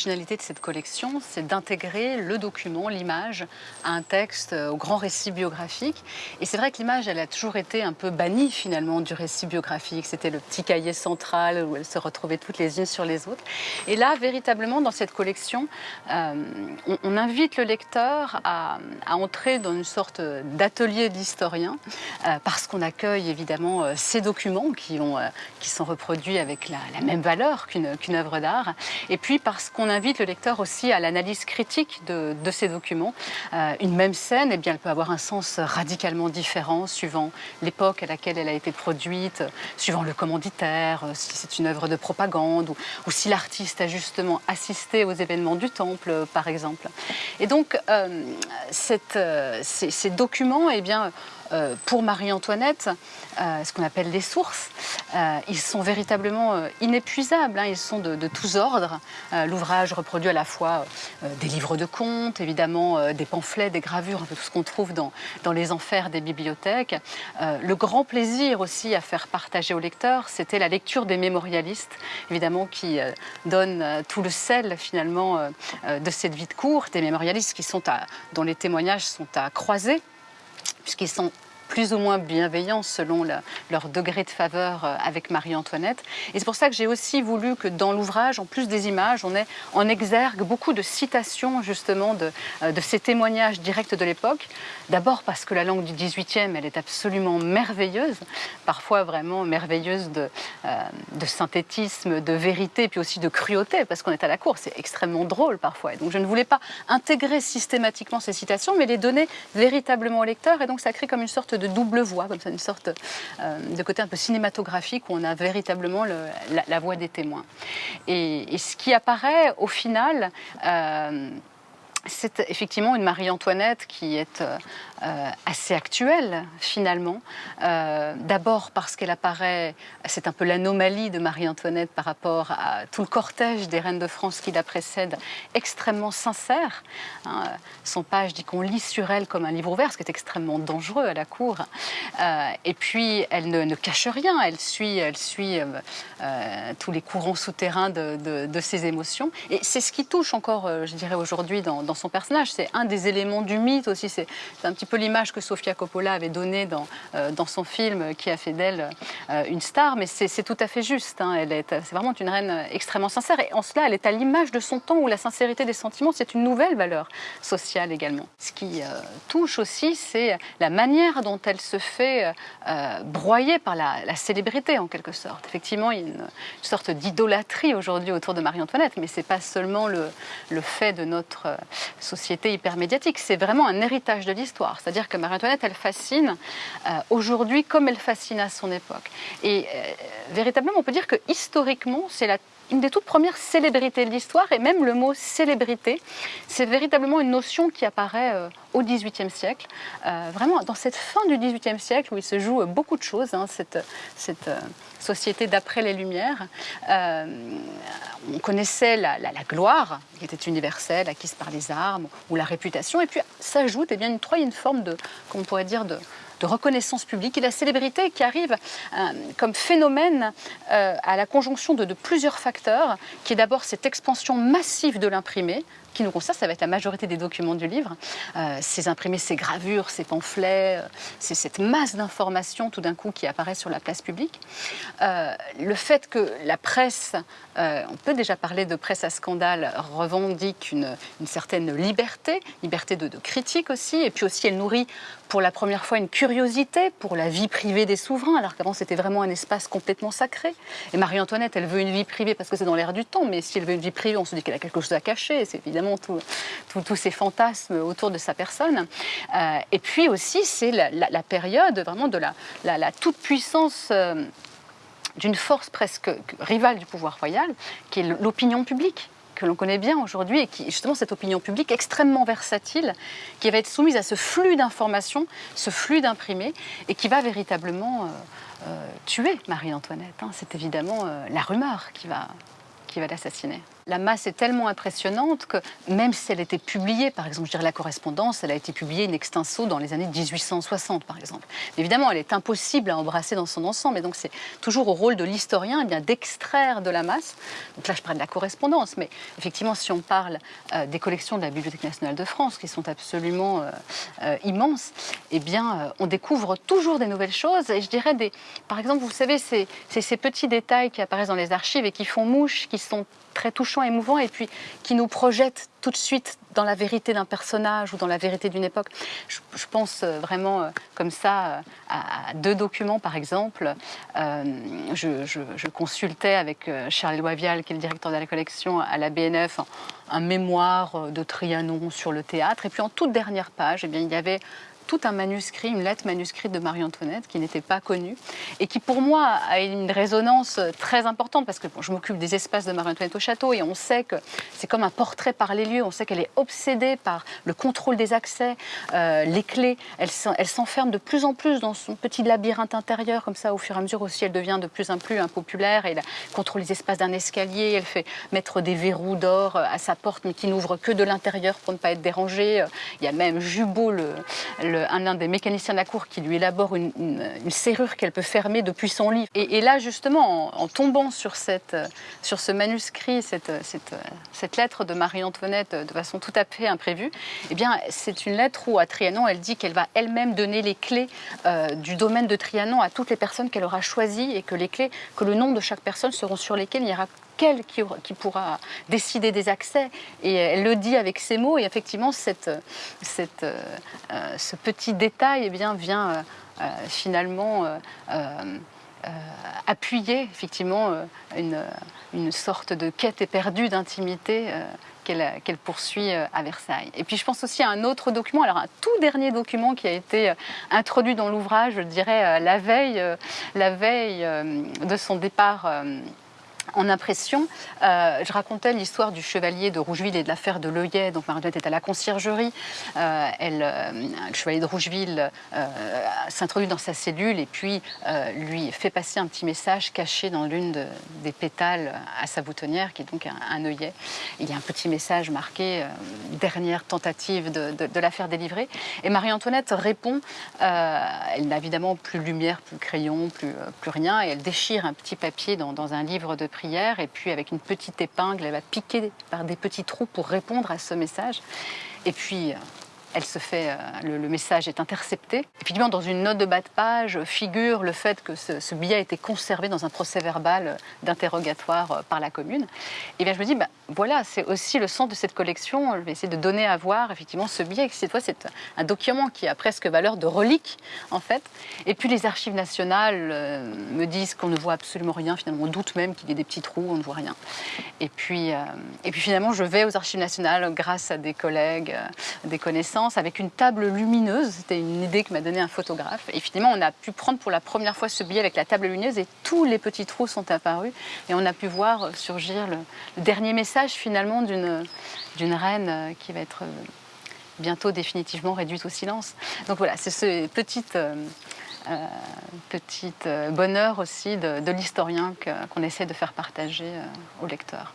l'originalité de cette collection, c'est d'intégrer le document, l'image, à un texte, au grand récit biographique. Et c'est vrai que l'image, elle a toujours été un peu bannie finalement du récit biographique. C'était le petit cahier central où elles se retrouvaient toutes les unes sur les autres. Et là, véritablement, dans cette collection, euh, on, invite le lecteur à, entrer dans une sorte d'atelier d'historien, euh, parce qu'on accueille évidemment euh, ces documents qui sont reproduits avec la, même valeur qu'une œuvre d'art, et puis parce qu'on invite le lecteur aussi à l'analyse critique de, ces documents. une même scène, eh bien, elle peut avoir un sens radicalement différent suivant l'époque à laquelle elle a été produite, suivant le commanditaire, si c'est une œuvre de propagande, ou, si l'artiste a justement assisté aux événements du temple, par exemple. Et donc, euh, cette, euh, ces, documents, eh bien, euh, pour Marie-Antoinette, euh, ce qu'on appelle les sources, euh, ils sont véritablement inépuisables, hein. ils sont de, tous ordres. L'ouvrage reproduit à la fois des livres de contes, évidemment des pamphlets, des gravures, un peu tout ce qu'on trouve dans, les enfers des bibliothèques. le grand plaisir aussi à faire partager aux lecteurs, c'était la lecture des mémorialistes, évidemment qui donnent tout le sel finalement de cette vie de cour, des mémorialistes qui sont dont les témoignages sont à croiser puisqu'ils sont plus ou moins bienveillants selon leur degré de faveur euh, avec Marie-Antoinette. Et c'est pour ça que j'ai aussi voulu que dans l'ouvrage, en plus des images, on ait en exergue beaucoup de citations justement de, euh, ces témoignages directs de l'époque. D'abord parce que la langue du 18e, elle est absolument merveilleuse, parfois vraiment merveilleuse de, euh, de synthétisme, de vérité, puis aussi de cruauté, parce qu'on est à la cour, c'est extrêmement drôle parfois. Et donc je ne voulais pas intégrer systématiquement ces citations, mais les donner véritablement au lecteur, et donc ça crée comme une sorte de double voix, comme ça, une sorte euh, de côté un peu cinématographique où on a véritablement la, voix des témoins. Et, ce qui apparaît au final, euh, c'est effectivement une Marie-Antoinette qui est euh, euh, assez actuelle finalement. Euh, d'abord parce qu'elle apparaît, c'est un peu l'anomalie de Marie-Antoinette par rapport à tout le cortège des reines de France qui la précède, extrêmement sincère. Hein. Son page dit qu'on lit sur elle comme un livre ouvert, ce qui est extrêmement dangereux à la cour. et puis elle ne, cache rien, elle suit, elle suit tous les courants souterrains de, ses émotions. Et c'est ce qui touche encore, je dirais aujourd'hui, dans son personnage. C'est un des éléments du mythe aussi. C'est un petit peu l'image que Sofia Coppola avait donnée dans, euh, dans son film qui a fait d'elle euh, une star. Mais c'est tout à fait juste. Hein. Elle est, c'est vraiment une reine extrêmement sincère. Et en cela, elle est à l'image de son temps où la sincérité des sentiments, c'est une nouvelle valeur sociale également. Ce qui euh, touche aussi, c'est la manière dont elle se fait broyer par la, célébrité en quelque sorte. Effectivement, il y a une, sorte d'idolâtrie aujourd'hui autour de Marie-Antoinette, mais c'est pas seulement le, le fait de notre société hypermédiatique. C'est vraiment un héritage de l'histoire. C'est-à-dire que Marie-Antoinette, elle fascine euh, aujourd'hui comme elle fascine à son époque. Et euh, véritablement, on peut dire que historiquement, c'est la une des toutes premières célébrités de l'histoire, et même le mot célébrité, c'est véritablement une notion qui apparaît euh, au XVIIIe siècle, euh, vraiment dans cette fin du XVIIIe siècle où il se joue beaucoup de choses, hein, cette, euh, société d'après les Lumières. on connaissait la, gloire, qui était universelle, acquise par les armes, ou la réputation, et puis s'ajoute eh une troisième forme de, qu'on pourrait dire, de, de reconnaissance publique et la célébrité qui arrive euh, comme phénomène euh, à la conjonction de, plusieurs facteurs, qui est d'abord cette expansion massive de l'imprimé, qui nous concerne, ça va être la majorité des documents du livre. Euh, ces imprimés, ces gravures, ces pamphlets, c'est cette masse d'informations tout d'un coup qui apparaît sur la place publique. le fait que la presse, on peut déjà parler de presse à scandale, revendique une, certaine liberté, liberté de, de, critique aussi, et puis aussi elle nourrit pour la première fois une curiosité pour la vie privée des souverains, alors qu'avant c'était vraiment un espace complètement sacré. Et Marie-Antoinette, elle veut une vie privée parce que c'est dans l'air du temps, mais si elle veut une vie privée, on se dit qu'elle a quelque chose à cacher. C'est évidemment tous ces fantasmes autour de sa personne. Euh, et puis aussi, c'est la, période vraiment de la, toute-puissance. Euh, d'une force presque rivale du pouvoir royal, qui est l'opinion publique que l'on connaît bien aujourd'hui et qui, justement, cette opinion publique extrêmement versatile, qui va être soumise à ce flux d'informations, ce flux d'imprimés, et qui va véritablement euh, tuer Marie-Antoinette. Hein. C'est évidemment la rumeur qui va, qui va l'assassiner. La masse est tellement impressionnante que même si elle était publiée, par exemple, je dirais la correspondance, elle a été publiée in extenso dans les années 1860, par exemple. évidemment, elle est impossible à embrasser dans son ensemble, et donc c'est toujours au rôle de l'historien eh d'extraire de la masse. Donc là, je parle de la correspondance, mais effectivement, si on parle euh, des collections de la Bibliothèque nationale de France, qui sont absolument euh, euh, immenses, eh bien, on découvre toujours des nouvelles choses, et je dirais, des, par exemple, vous savez, c'est ces petits détails qui apparaissent dans les archives et qui font mouche, qui sont très touchants, émouvants, et puis qui nous projettent tout de suite dans la vérité d'un personnage ou dans la vérité d'une époque. Je, pense euh, vraiment euh, comme ça euh, à, deux documents, par exemple. je, consultais avec Charles Loivial, qui est le directeur de la collection à la BNF, un, mémoire de Trianon sur le théâtre. Et puis en toute dernière page, eh bien, il y avait tout un manuscrit, une lettre manuscrite de Marie-Antoinette qui n'était pas connue et qui pour moi a une résonance très importante parce que je m'occupe des espaces de Marie-Antoinette au château et on sait que c'est comme un portrait par les lieux, on sait qu'elle est obsédée par le contrôle des accès, euh, les clés, elle, s'enferme de plus en plus dans son petit labyrinthe intérieur comme ça au fur et à mesure aussi elle devient de plus en plus impopulaire elle contrôle les espaces d'un escalier, elle fait mettre des verrous d'or à sa porte mais qui n'ouvrent que de l'intérieur pour ne pas être dérangée. Il y a même Jubot, le un, des mécaniciens de la cour qui lui élabore une, serrure qu'elle peut fermer depuis son lit. Et, là, justement, en, tombant sur, cette, sur ce manuscrit, cette, cette, lettre de Marie-Antoinette de façon tout à fait imprévue, eh bien, c'est une lettre où, à Trianon, elle dit qu'elle va elle-même donner les clés euh, du domaine de Trianon à toutes les personnes qu'elle aura choisies et que les clés, que le nom de chaque personne seront sur lesquelles il y aura qui, qui, pourra décider des accès. Et elle le dit avec ces mots. Et effectivement, cette, cette, euh, ce petit détail eh bien, vient euh, finalement euh, appuyer effectivement une, une, sorte de quête éperdue d'intimité qu'elle poursuit à Versailles. Et puis je pense aussi à un autre document, alors un tout dernier document qui a été introduit dans l'ouvrage, je dirais la veille, la veille de son départ en impression. Euh, je racontais l'histoire du chevalier de Rougeville et de l'affaire de Leuillet. Donc Marie-Antoinette est à la conciergerie. Euh, elle, euh, le chevalier de Rougeville s'introduit dans sa cellule et puis lui fait passer un petit message caché dans l'une des pétales à sa boutonnière, qui est donc un, œillet. Il y a un petit message marqué dernière tentative de, de, la faire délivrer. Et Marie-Antoinette répond. elle n'a évidemment plus de lumière, plus de crayon, plus, rien. Et elle déchire un petit papier dans, dans un livre de et puis avec une petite épingle, elle va piquer par des petits trous pour répondre à ce message. Et puis, euh, elle se fait, euh, le, message est intercepté. Effectivement, dans une note de bas de page figure le fait que ce, billet a été conservé dans un procès verbal euh, d'interrogatoire euh, par la commune. Et eh bien je me dis, bah, voilà, c'est aussi le sens de cette collection. Je vais essayer de donner à voir effectivement ce billet. Cette fois, c'est un document qui a presque valeur de relique, en fait. Et puis les archives nationales me disent qu'on ne voit absolument rien. Finalement, on doute même qu'il y ait des petits trous, on ne voit rien. Et puis, et puis finalement, je vais aux archives nationales grâce à des collègues, des connaissances avec une table lumineuse. C'était une idée que m'a donnée un photographe. Et finalement, on a pu prendre pour la première fois ce billet avec la table lumineuse et tous les petits trous sont apparus. Et on a pu voir surgir le, dernier message finalement d'une reine euh, qui va être euh, bientôt définitivement réduite au silence. Donc voilà, c'est ce petit, euh, petit bonheur aussi de, l'historien qu'on essaie de faire partager aux lecteurs.